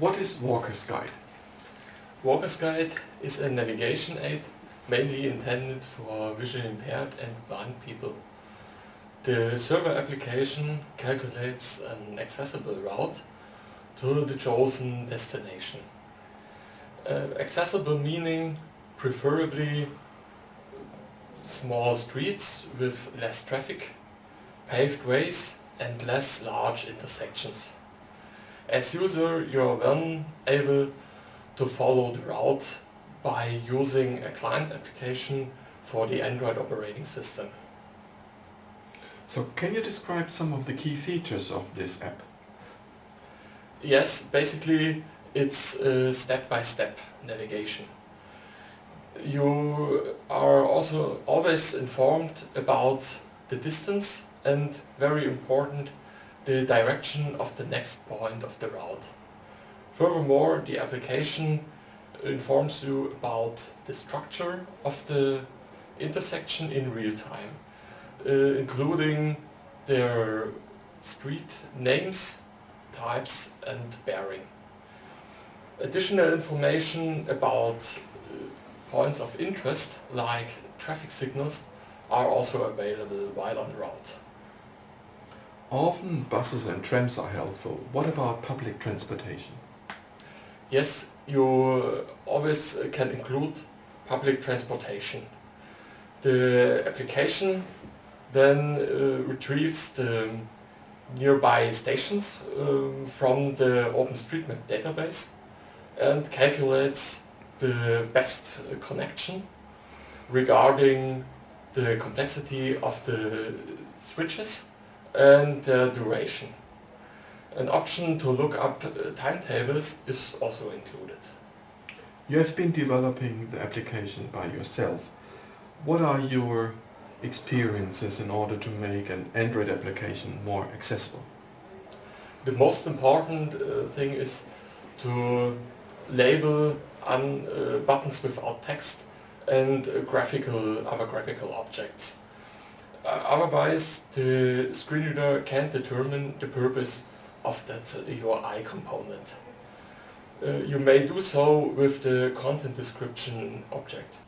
What is Walker's Guide? Walker's Guide is a navigation aid mainly intended for visually impaired and blind people. The server application calculates an accessible route to the chosen destination. Uh, accessible meaning preferably small streets with less traffic, paved ways and less large intersections. As user you are then able to follow the route by using a client application for the Android operating system. So can you describe some of the key features of this app? Yes, basically it's step-by-step -step navigation. You are also always informed about the distance and very important the direction of the next point of the route. Furthermore, the application informs you about the structure of the intersection in real time, uh, including their street names, types and bearing. Additional information about uh, points of interest, like traffic signals, are also available while on the route. Often buses and trams are helpful. What about public transportation? Yes, you always can include public transportation. The application then uh, retrieves the nearby stations um, from the OpenStreetMap database and calculates the best connection regarding the complexity of the switches and duration. An option to look up uh, timetables is also included. You have been developing the application by yourself. What are your experiences in order to make an Android application more accessible? The most important uh, thing is to label uh, buttons without text and uh, graphical other graphical objects. Uh, otherwise the screen reader can't determine the purpose of that UI component. Uh, you may do so with the content description object.